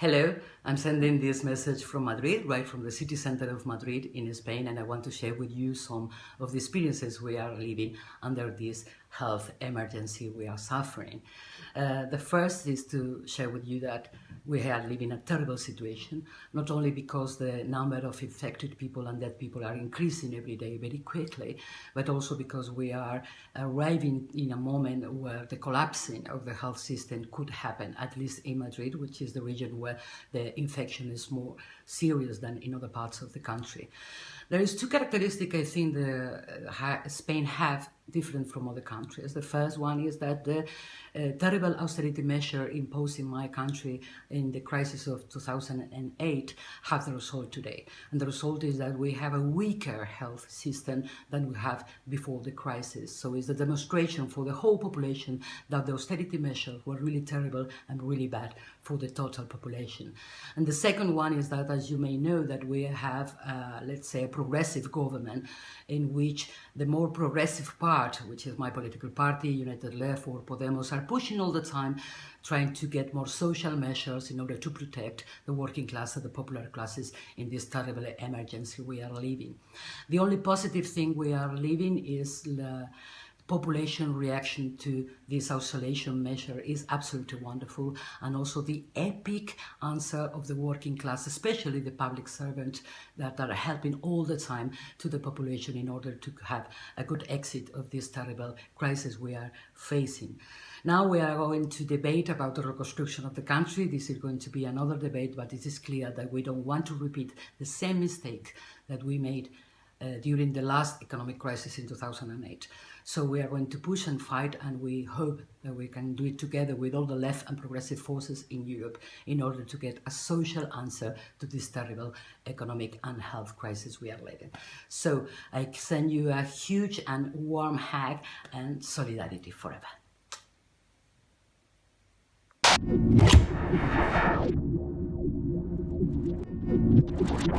Hello, I'm sending this message from Madrid, right from the city center of Madrid in Spain, and I want to share with you some of the experiences we are living under this health emergency we are suffering. Uh, the first is to share with you that we are living in a terrible situation, not only because the number of infected people and dead people are increasing every day very quickly, but also because we are arriving in a moment where the collapsing of the health system could happen, at least in Madrid, which is the region where the infection is more serious than in other parts of the country. There is two characteristics I think the, uh, Spain have different from other countries. The first one is that the uh, terrible austerity measure imposed in my country in the crisis of 2008 have the result today. And the result is that we have a weaker health system than we have before the crisis. So it's a demonstration for the whole population that the austerity measures were really terrible and really bad for the total population. And the second one is that, as you may know, that we have, uh, let's say, a progressive government in which the more progressive part, which is my political party, United Left or Podemos, are pushing all the time, trying to get more social measures in order to protect the working class and the popular classes in this terrible emergency we are living. The only positive thing we are living is the population reaction to this isolation measure is absolutely wonderful and also the epic answer of the working class, especially the public servants that are helping all the time to the population in order to have a good exit of this terrible crisis we are facing. Now we are going to debate about the reconstruction of the country. This is going to be another debate, but it is clear that we don't want to repeat the same mistake that we made Uh, during the last economic crisis in 2008. So we are going to push and fight and we hope that we can do it together with all the left and progressive forces in Europe in order to get a social answer to this terrible economic and health crisis we are living. So I send you a huge and warm hug and solidarity forever.